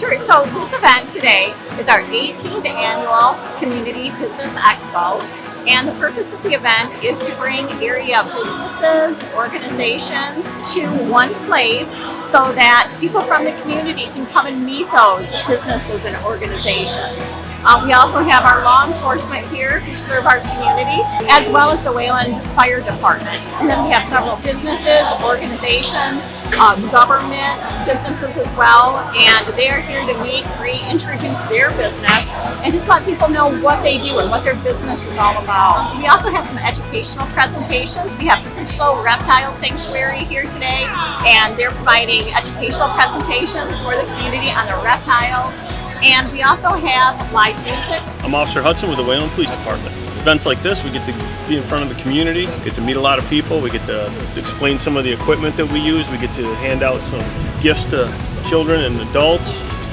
Sure. So this event today is our 18th annual Community Business Expo. And the purpose of the event is to bring area businesses, organizations to one place so that people from the community can come and meet those businesses and organizations. Uh, we also have our law enforcement here who serve our community, as well as the Wayland Fire Department. And then we have several businesses, organizations, um, government businesses as well, and they're here to meet, reintroduce their business, and just let people know what they do and what their business is all about. We also have some educational presentations. We have the Critchlow Reptile Sanctuary here today, and they're providing educational presentations for the community on the reptiles, and we also have live music. I'm Officer Hudson with the Wayland Police Department. Events like this, we get to be in front of the community, get to meet a lot of people, we get to explain some of the equipment that we use, we get to hand out some gifts to children and adults,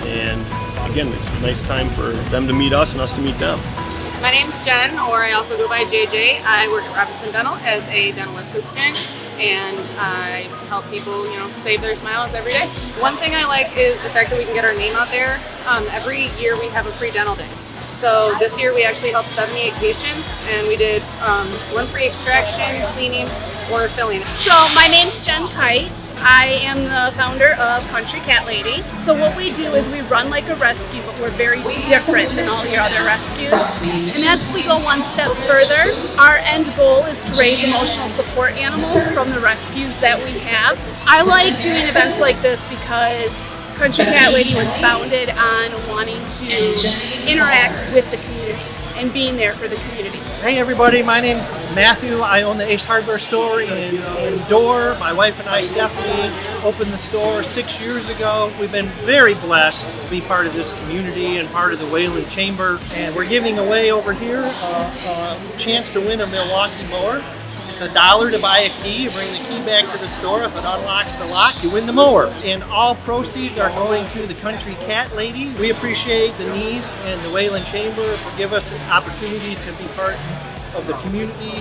and again, it's a nice time for them to meet us and us to meet them. My name's Jen, or I also go by JJ. I work at Robinson Dental as a dental assistant and I help people, you know, save their smiles every day. One thing I like is the fact that we can get our name out there. Um, every year we have a free dental day. So this year we actually helped 78 patients and we did um, one free extraction, cleaning, or filling. So my name's Jen Kite. I am the founder of Country Cat Lady. So what we do is we run like a rescue, but we're very different than all your other rescues. And as we go one step further, our end goal is to raise emotional support animals from the rescues that we have. I like doing events like this because Country Cat Lady was founded on wanting to interact with the community and being there for the community. Hey everybody, my name's Matthew. I own the Ace Hardware store in, Dorr. My wife and I, Stephanie, opened the store six years ago. We've been very blessed to be part of this community and part of the Wayland Chamber. And we're giving away over here uh, a chance to win a Milwaukee mower. It's a dollar to buy a key. You bring the key back to the store. If it unlocks the lock, you win the mower. And all proceeds are going to the Country Cat Lady. We appreciate Denise and the Wayland Chamber for giving us an opportunity to be part of the community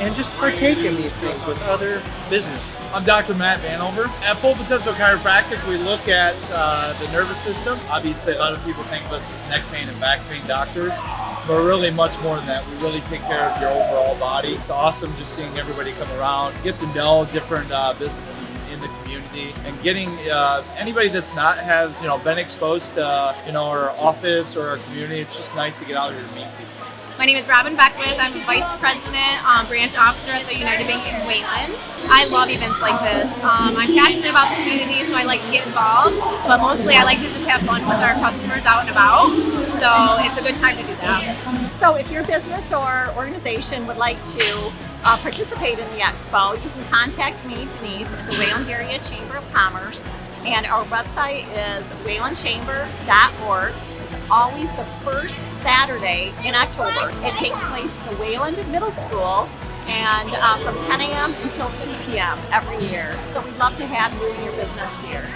and just partake in these things with other business. I'm Dr. Matt Vanover. At Full Potential Chiropractic, we look at uh, the nervous system. Obviously, a lot of people think of us as neck pain and back pain doctors. But really much more than that. We really take care of your overall body. It's awesome just seeing everybody come around, get to know different uh, businesses in the community, and getting uh, anybody that's not have you know been exposed to you know our office or our community. It's just nice to get out here to meet people. My name is Robin Beckwith. I'm Vice President, um, Branch Officer at the United Bank in Wayland. I love events like this. Um, I'm passionate about the community, so I like to get involved. But mostly, I like to just have fun with our customers out and about. So it's a good time to do that. So if your business or organization would like to uh, participate in the expo, you can contact me, Denise, at the Wayland Area Chamber of Commerce. And our website is waylandchamber.org always the first Saturday in October. It takes place at the Wayland Middle School and uh, from 10 a.m. until 2 p.m. every year. So we'd love to have you in your business here.